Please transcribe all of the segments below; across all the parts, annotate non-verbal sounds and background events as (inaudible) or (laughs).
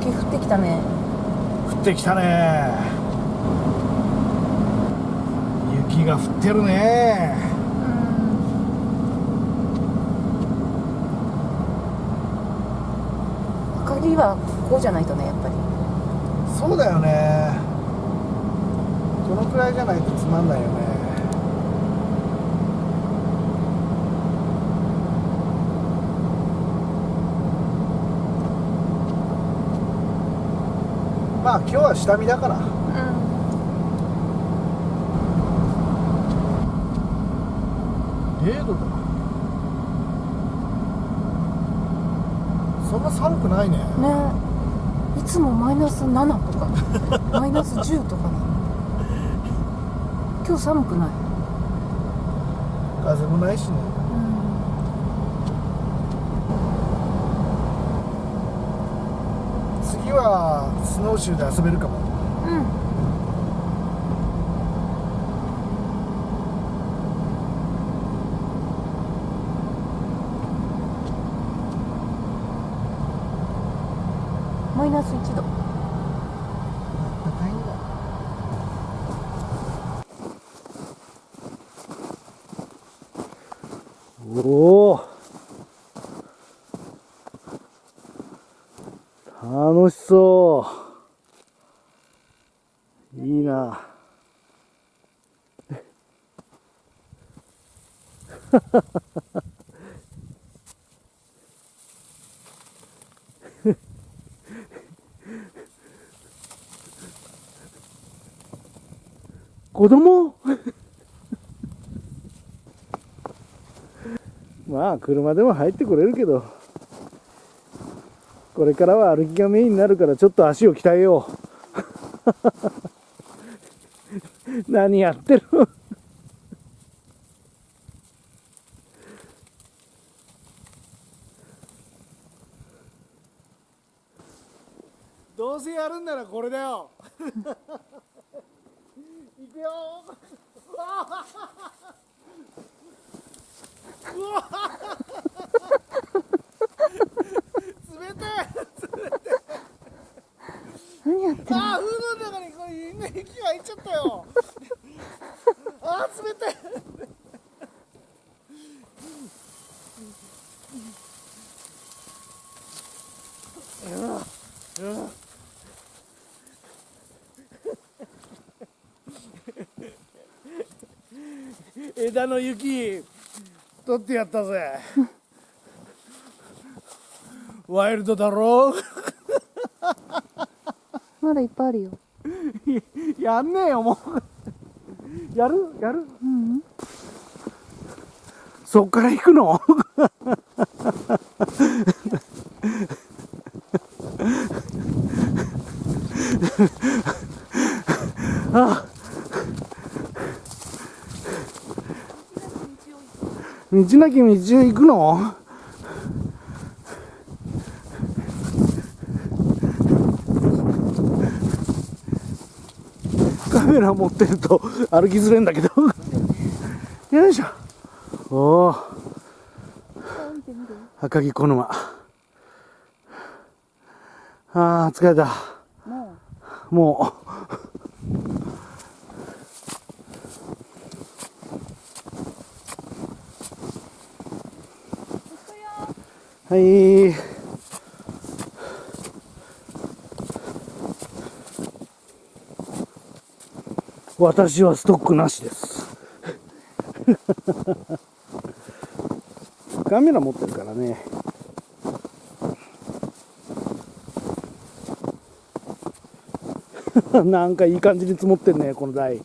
雪降ってきたね。降ってきたね。雪が降ってるね。明かりはこうじゃないとねやっぱり。そうだよね。このくらいじゃないとつまんないよねまあ今日は下見だから。0度だそんな寒くないね。ね。いつもマイナス7とか。(laughs) マイナス10とかね。今日寒くない？風もないしね次はスノーシューで遊べるかも。うん。マイナス1度高いんだおお楽しそういいな。子供？まあ車でも入ってこれるけど。これからは歩きがメインになるからちょっと足を鍛えよう。(laughs) 何やってる？の (laughs) どうせやるんならこれだよ。(laughs) いくよ。うわ。冷たい何やってるあーフードの中にこれ今息が入っちゃったよあー冷たいうわうわ (laughs) 枝の雪取ってやったぜ。(laughs) ワイルドだろ？(laughs) まだいっぱいあるよ。やんねえよもう。やる？やる？うん。そっから行くの？あ。道なき道行くの？カメラ持ってると歩きづれんだけど。よいしょ。おお赤城小沼あー疲れた。ももう。はい。私はストックなしです。(laughs) カメラ持ってるからね。(laughs) なんかいい感じに積もってんねこの台。(laughs)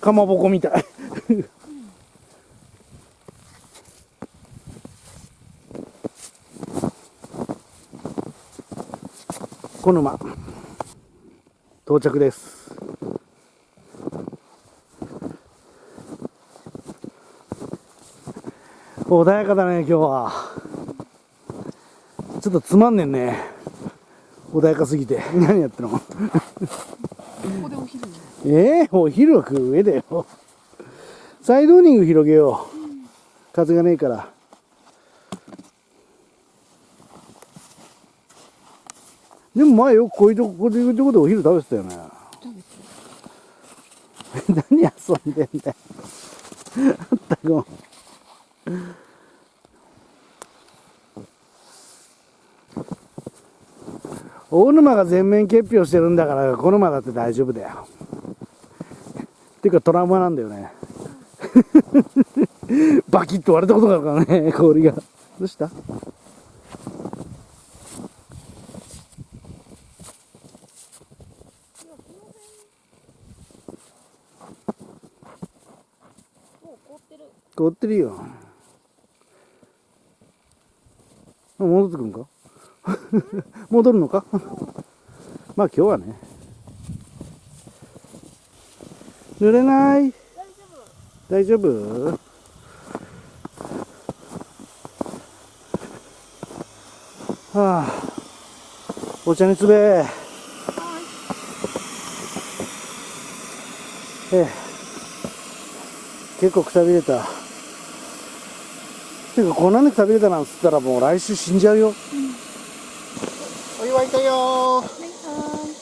かまぼこみたい。(laughs) 小沼到着です。穏やかだね今日は。ちょっとつまんねんね。穏やかすぎて。(laughs) 何やってんの？うここでお昼ね。え？えお昼は食う上だよ。サイドーニング広げよう。風がねえから。でも前よくこういうとここういうとこでお昼食べてたよね。(laughs) 何遊んでんだよ。(laughs) あったくん大沼が全面結氷してるんだからこの馬だって大丈夫だよ。っていうかトラウマなんだよね。(laughs) バキッと割れたことがあるからね氷が。どうした？凍ってる。凍ってるよ。戻ってくんか？(laughs) 戻るのか？(laughs) まあ今日はね。濡れない？大丈夫？はあ。お茶につべ。ええ。結構くたびれた。ていうかこんなんでくたびれたなんつったらもう来週死んじゃうよ、お祝いだよ。はいはい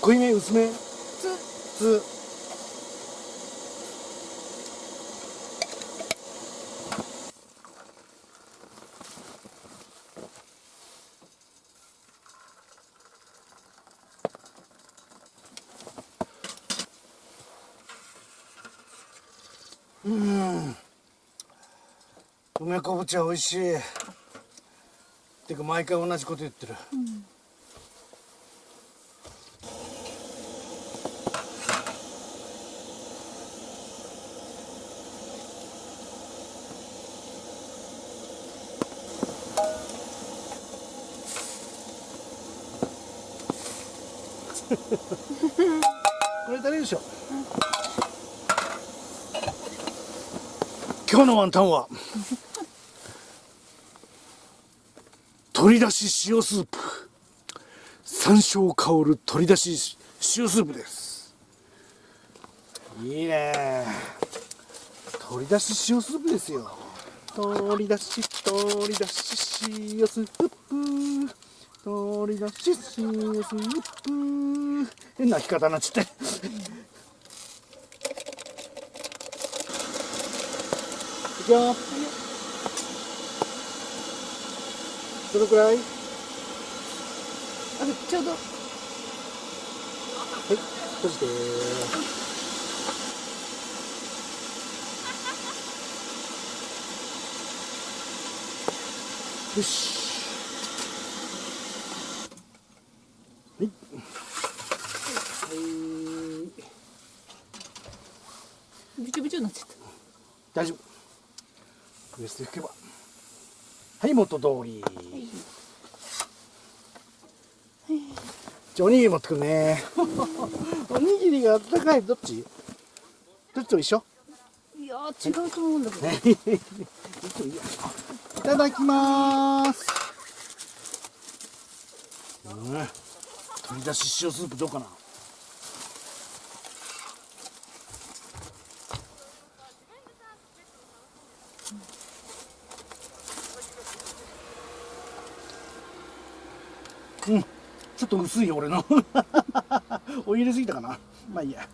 濃いめ薄め。つ。つうん。梅昆布茶美味しい。てか毎回同じこと言ってる、(laughs) これ誰でしょう、今日のワンタンは取り出し塩スープ。山椒香る取り出し塩スープです。いいね。取り出し塩スープですよ。取り出し取り出し塩スープ。取り出し塩スープ。変な弾き方になっちゃってどのくらい？はいあちょうど。閉じて。よし。はいはいびちょびちょになっちゃった大丈夫ウエスト引けばはい元通り。じゃあおにぎり持ってくるね。(laughs) おにぎりがあったかい。どっち？どっちと一緒？いやー違うと思うんだけど、ね。(laughs) いただきます。うん取り出し塩スープどうかな？うん。ちょっと薄いよ俺の。(laughs) お入れすぎたかな。まあいいや。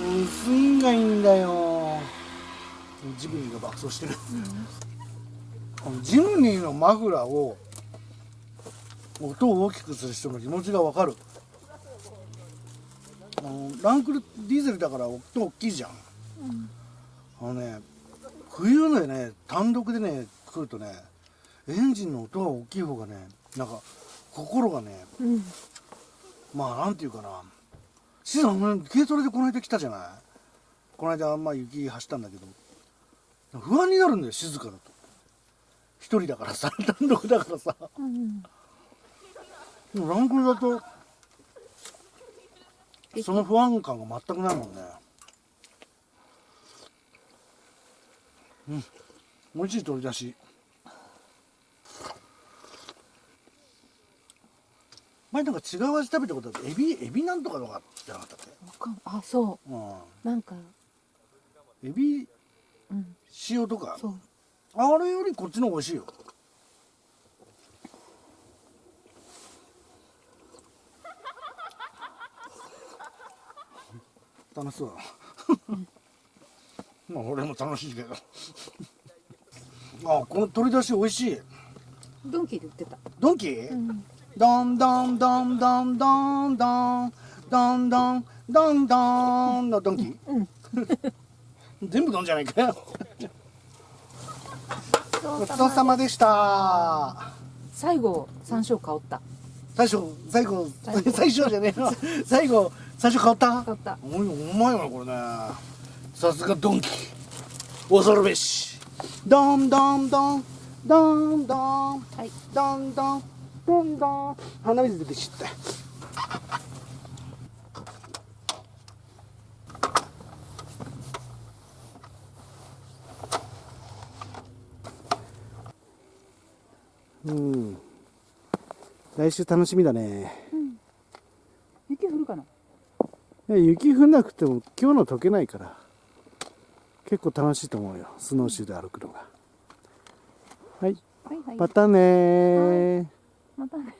薄いんがいいんだよ。ジムニーが爆走してる、ジムニーのマフラーを音を大きくする人の気持ちがわかる。あのランクルディーゼルだから音大きいじゃん、あのね冬でね単独でね来るとねエンジンの音が大きい方がねなんか心がねうん。まあなんていうかなシさん軽トラでこの間来たじゃない？この間まあ雪走ったんだけど不安になるんだよ静かだと。一人だからさ (laughs) 単独だからさ。うんでもランクルだとその不安感が全くないもんね。うん美味しい取り出し。前なんか違う味食べたことあってエビエビなんとかとかじゃなかったっわかんあそけうん。うなんか。エビうん。塩とか？そう。あれよりこっちの方が美味しいよ。楽しそうだな。(laughs) まあ俺も楽しいけどあこの取り出し美味しい。ドンキで売ってた。ドンキー、うん。ドンドンドンドンドンドンドンドンドンドンのドンキうん全部ドンじゃないかよごごちそうさまでした最後山椒香った最初最後最初じゃねえの最後最初変わった香ったおいお前よなこれねさすがドンキ恐るべしドンドンドンドンドンはい。ドンドンドンドン鼻水出てきちゃったうん。来週楽しみだね。雪降るかな？雪降んなくても今日の溶けないから結構楽しいと思うよ。スノーシューで歩くのが。はい。はいはい。またねー。またね